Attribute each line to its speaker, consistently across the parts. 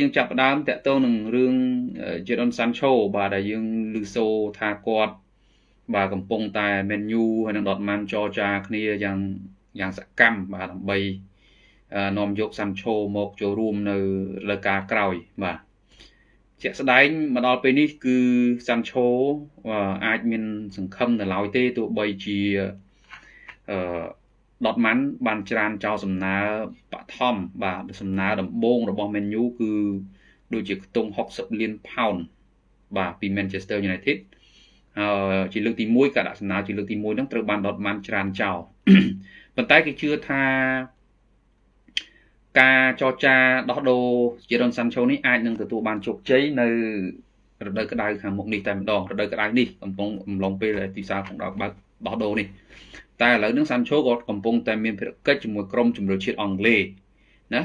Speaker 1: យើងចាប់ផ្ដើមតាក់ទងនឹងរឿង Jadon Sancho បាទដែលយើងឮសូរថាគាត់បាទកំពុងតែ menu ហើយនឹង Dortmund ចរចាគ្នាយ៉ាងយ៉ាងសកម្មបាទដើម្បីនាំយក Sancho មកចូលរួមនៅលើការក្រោយបាទជាក់ស្ដែងមកដល់ពេលនេះគឺ Sancho អាចមាន សង្ឃឹមនៅឡើយទេទោះបីជាអឺ ដតម៉ាន់បានច្រានចោលសំណើបឋមបាទសំណើដំបូងរបស់ Man U គឺដូចជាខ្ទង់60លានផោនបាទពី Manchester United ហើយជាលើកទី1ការដាក់សំណើជាលើកទី1ហ្នឹងត្រូវបានដតម៉ាន់ច្រានចោលប៉ុន្តែគេជឿថាការចរចាដោះដូរជារ៉ុនសាន់ឆូនេះអាចនឹងទទួលបានជោគជ័យនៅរដូវក្តៅខាងមុខនេះតែម្ដងរដូវក្តៅនេះកំពុងអំឡុងពេលទីផ្សារក្នុងដល់បើក ដោះដូរនេះតែឥឡូវនេះសាន់ឆូក៏កំពុងតែមានភារកិច្ចជាមួយក្រុមជម្រើសជាតិអង់គ្លេសណា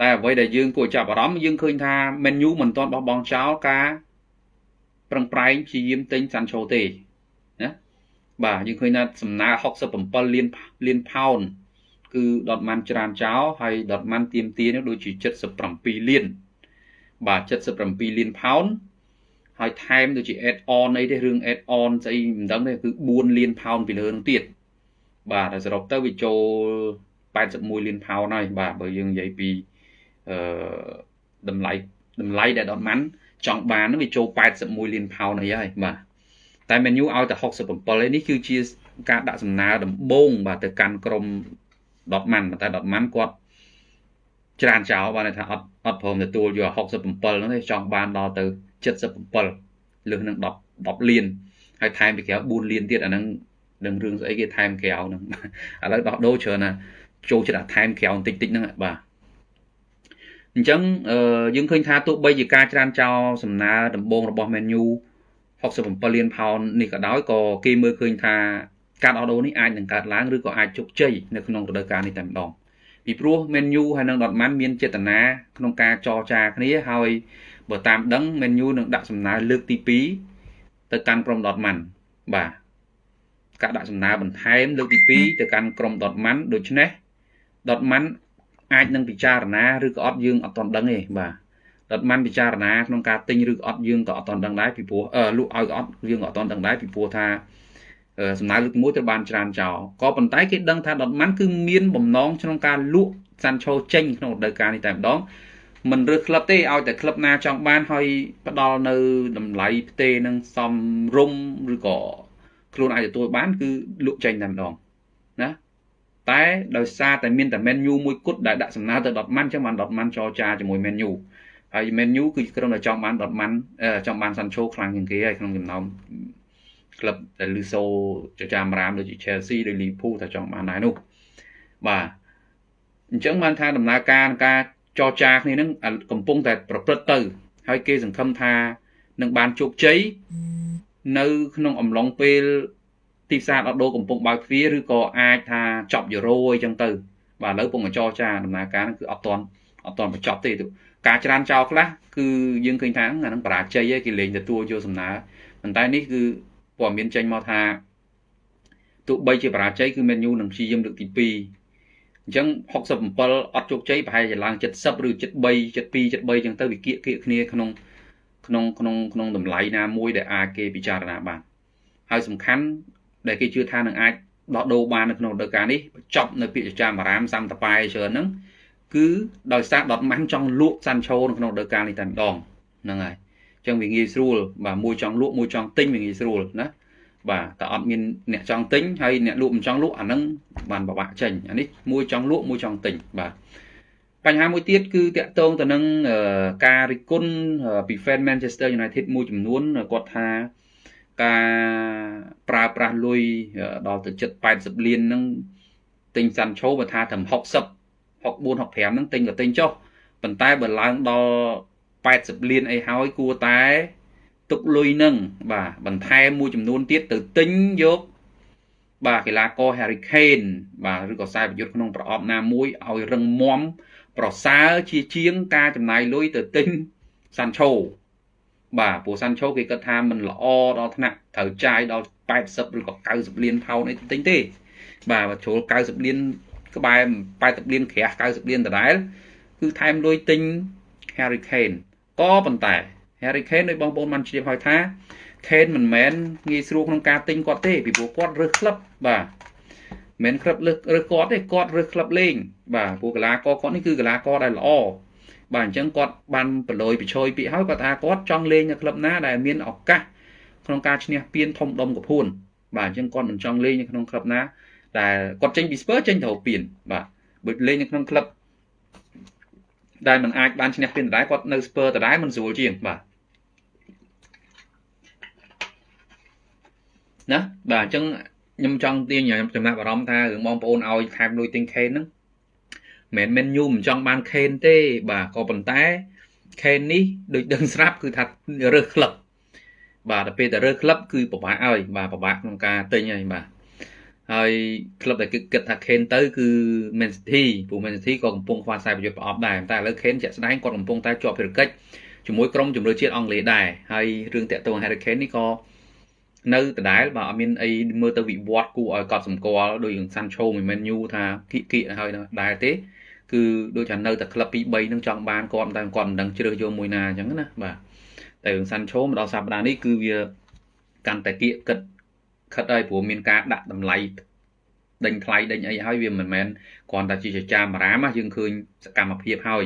Speaker 1: តែអ្វីដែលយើងគួរចាប់អារម្មណ៍យើងឃើញថា Man U មិនទាន់បោះបង់ចោលការប្រឹងប្រែងព្យាយាមទិញសាន់ឆូទេណាបាទយើងឃើញថាសំណើ67លានលានផោនគឺដតម៉ាន់ច្រានចោលហើយដតម៉ាន់ទៀមទានេះដូចជា77លានបាទ77លានផោន ហើយថែមដូចជា add on អីទេរឿង add on ស្អីមិនដឹងទេគឺ4លានផោនពីលើនឹងទៀតបាទហើយសរុបទៅវាចូល81លានផោនហើយបាទបើយើងនិយាយពីអឺតម្លៃតម្លៃដែលដតម៉ាន់ចង់បាននឹងវាចូល81លានផោនអីហើយបាទតែ menu ឲ្យតែ67ឯនេះគឺជាការដាក់សំណើដំបូងបាទទៅកាន់ក្រុមដតម៉ាន់ប៉ុន្តែដតម៉ាន់គាត់ ច្រើនចោលបានថាអត់អត់ព្រមទទួលយក67ហ្នឹងទេចង់បានដល់ទៅ77លើសនឹង10 10លានហើយថែមពីក្រៅ4លានទៀតអាហ្នឹងនឹងរឿងស្អីគេថែមក្រៅហ្នឹងឥឡូវដោះដូរច្រើនណាចូលចិត្តថែមក្រៅបន្តិចតិចហ្នឹងបាទអញ្ចឹងយើងឃើញថាទោះបីជាការច្រានចោលសំណើដំបងរបស់ menu 67លានផោននេះក៏ដោយក៏គេមើលឃើញថាការដោះដូរនេះអាចនឹងកើតឡើងឬក៏អាចជោគជ័យនៅក្នុងរដូវកាលនេះតែម្ដង ពីព្រោះ Man U ហើយនិង Dortmund មានចេតនាក្នុងការចរចាគ្នាហើយបើតាមដឹង Man U នឹងដាក់សំណើលើកទី2ទៅកាន់ក្រុម Dortmund បាទការដាក់សំណើបន្ថែមលើកទី2ទៅកាន់ក្រុម Dortmund ដូច្នេះ Dortmund អាចនឹងពិចារណាឬក៏អត់យើងអត់ទាន់ដឹងទេបាទដុតម៉ាន់ពិចារណាក្នុងការទិញឬក៏អត់យើងក៏អត់ទាន់ដឹងដែរពីព្រោះលក់ឲ្យក៏អត់យើងក៏អត់ទាន់ដឹងដែរពីព្រោះថា សំណើលើក1ត្រូវបានច្រានចោលក៏ប៉ុន្តែគេដឹងថាដុតម៉ាន់គឺមានបំណងក្នុងការលក់សាន់ឆូចេញក្នុងរដូវកាលនេះតែម្ដងមិនរើសក្លឹបទេឲ្យតែក្លឹបណាចង់បានហើយផ្ដល់នៅតម្លៃផ្ទេនឹងសំរុំឬក៏ខ្លួនអាចទទួលបាន គឺលក់ចេញតែម្ដងណាតែដោយសារតែមានតែ menu មួយគត់ដែលដាក់សំណើទៅដុតម៉ាន់ចឹងបានដុតម៉ាន់ចរចាជាមួយ menu ហើយ menu គឺក្រុមដែលចង់បានដុតម៉ាន់ចង់បានសាន់ឆូខ្លាំងជាងគេហើយក្នុងចំណោម ក្លឹបដែលលឺសូចចាមរាមដូចជា Chelsea ឬ Liverpool ថាចង់បានដែរនោះបាទអញ្ចឹងបានថាដំណើរការការចរចាគ្នានឹងកំពុងតែប្រព្រឹត្តទៅ ហើយគេសង្ឃឹមថានឹងបានជោគជ័យនៅក្នុងអំឡុងពេលទីផ្សារដោះដូរកំពុងបើកទ្វារឬក៏អាចថាចប់យូរ៉ូអីចឹងទៅ បាទឥឡូវកំពុងចរចាដំណើរការហ្នឹងគឺអត់ទាន់អត់ទាន់បញ្ចប់ទេការច្រានចោលខ្លះគឺយើងឃើញថាអាហ្នឹងបរាជ័យឯងគេលេងទទួលយកសំណើប៉ុន្តែនេះគឺ ព័ត៌មានចេញមកថាទោះបីជាបរាជ័យគឺ Man U នឹងព្យាយាមលើកទី2អញ្ចឹង67អត់ជោគជ័យប្រហែលជាឡើង70ឬ73 72 73អញ្ចឹងទៅវាគៀកគៀកគ្នាក្នុងក្នុងក្នុងក្នុងតម្លៃណាមួយដែលអាចគេពិចារណាបានហើយសំខាន់ដែលគេជឿថានឹងអាចដោះដូរបាននៅក្នុងរដូវកាលនេះបញ្ចប់នៅពាក្យចាមអារាមសាំតប៉ែច្រើនហ្នឹងគឺដោយសារដតម៉ាន់ចង់លក់សាន់ឆូនៅក្នុងរដូវកាលនេះតែម្ដងហ្នឹងហើយ ចឹងវាងាយស្រួលបាទមួយចង់លក់មួយចង់ទិញវាងាយស្រួលណាបាទតែអត់មានអ្នកចង់ទិញហើយអ្នកលក់មិនចង់លក់អាហ្នឹងបានពិបាកចេញអានេះមួយចង់លក់មួយចង់ទិញបាទបញ្ហាមួយទៀតគឺតាក់ទងទៅនឹងការរិះគន់ពី fan Manchester United មួយចំនួនគាត់ថាការប្រើប្រាស់លុយដល់ទៅជិត80លានហ្នឹងទិញសាន់ឆូបើថាត្រឹម60 64 65ហ្នឹងទិញក៏ទិញចុះប៉ុន្តែបើឡើងដល់ 80លានអីហើយគួរតែទុកលុយនឹងបាទបន្ថែមមួយចំនួនទៀតទៅទិញយកបាទកីឡាករ Harry Kane បាទឬក៏ខ្សែប្រយុទ្ធក្នុងប្រអប់ណាមួយឲ្យរឹងមាំប្រសើរជាជាងការចំណាយលុយទៅទិញ Sancho បាទព្រោះ Sancho គេគិតថាมันល្អដល់ថ្នាក់ត្រូវចាយដល់80ឬក៏90លានផោនអីទិញទេ បាទបើជ្រុល90លានក្បែរ80លានក្រាស់90លានដដែលគឺថែមលុយទិញ Harry Kane ក៏ប៉ុន្តែ Harry Kane ដោយបងប្អូនបានជ្រាបហើយថា Kane មិនមែនងាយស្រួលក្នុងការទិញគាត់ទេពីព្រោះគាត់រើសក្លឹបបាទមិនក្លឹបលើរើសគាត់ទេគាត់រើសក្លឹបលេងបាទព្រោះកីឡាករគាត់នេះគឺកីឡាករដែលល្អបាទអញ្ចឹងគាត់បានប្រឡយប្រឆយពាក្យហើយគាត់ថាគាត់ចង់លេងនៅក្លឹបណាដែលមានឱកាសក្នុងការឈ្នះពានធំដុំកពួនបាទអញ្ចឹងគាត់មិនចង់លេងនៅក្នុងក្លឹបណាដែលគាត់ចេញពីស្ពឺចេញទៅពានបាទបើលេងនៅក្នុងក្លឹប ដែលមិនអាចបានឈ្នះពានដដែលគាត់នៅស្ពឺដដែលមិនស្រួលជាងបាទណាបាទអញ្ចឹងខ្ញុំចង់ទាញចំណាប់អារម្មណ៍ថារឿងបងប្អូនឲ្យខែមលុយទិញខេនហ្នឹងមិនមែនញូមិនចង់បានខេនទេបាទក៏ប៉ុន្តែខេននេះដូចដឹងស្រាប់គឺថារើសក្លឹបបាទដល់ពេលតែរើសក្លឹបគឺពិបាកហើយបាទពិបាកក្នុងការទិញហើយបាទ ហើយក្លឹបដែលគឺគិតថាខេនទៅគឺ Man City ព្រោះ Man City ក៏កំពុងខ្វះខ្សែប្រយុទ្ធប្រអប់ដែរតែឥឡូវខេនជាក់ស្ដែងគាត់កំពុងតែជាប់ភារកិច្ចជាមួយក្រុមជម្រើសជាតិអង់គ្លេសដែរហើយរឿងតាក់ទង Harry Kane នេះក៏នៅដដែលបើអត់មានអីមើលទៅវិវត្តគួរឲ្យកត់សម្គាល់ដោយសាន់ឆូមិនមែនញូថាគៀកគៀកហើយដែរទេគឺដូចថានៅតែក្លឹប2 3នឹងចង់បានគាត់តែគាត់មិនដឹងជ្រើសយកមួយណាអញ្ចឹងណាបាទតែរឿងសាន់ឆូមកដល់សប្តាហ៍នេះគឺវាកាន់តែគៀកគិត ខិតហើយព្រោះមានការដាក់តម្លៃដេញថ្លៃដេញអីហើយវាមិនមែនគ្រាន់តែជាចចាមអារាមយើងឃើញសកម្មភាពហើយ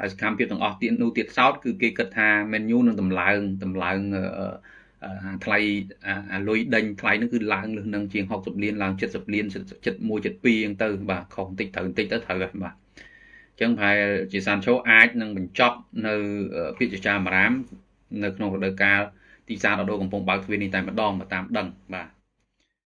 Speaker 1: ហើយសកម្មភាពទាំងអស់ទៀតនោះទៀតសោតគឺគេគិតថា menu នឹងតម្លើងតម្លើងថ្លៃអាលុយដេញថ្លៃហ្នឹងគឺឡើងលើសនឹងជាង60លានឡើង70លាន71 72អញ្ចឹងទៅបាទខុសបន្តិចត្រូវបន្តិចទៅត្រូវហើយបាទអញ្ចឹងប្រហែលជាសានឆូអាចនឹងបញ្ចប់នៅពាក្យចចាមអារាមនៅក្នុងរដូវកាល ទីផ្សារដោះដូរកំពុងបើកទ្វារនេះតែម្ដងតាមដឹងបាទ